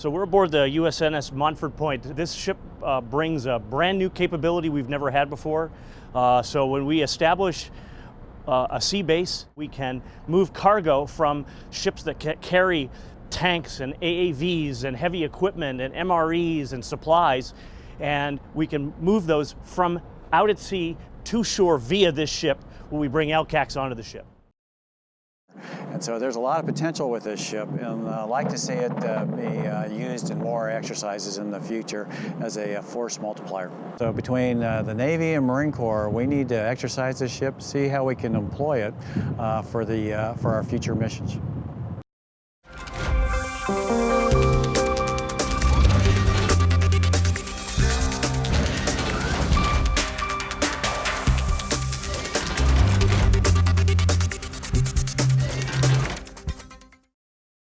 So we're aboard the USNS Montford Point. This ship uh, brings a brand new capability we've never had before. Uh, so when we establish uh, a sea base, we can move cargo from ships that ca carry tanks and AAVs and heavy equipment and MREs and supplies, and we can move those from out at sea to shore via this ship when we bring LCACs onto the ship. And so there's a lot of potential with this ship, and I'd like to see it uh, be uh, used in more exercises in the future as a, a force multiplier. So between uh, the Navy and Marine Corps, we need to exercise this ship, see how we can employ it uh, for, the, uh, for our future missions.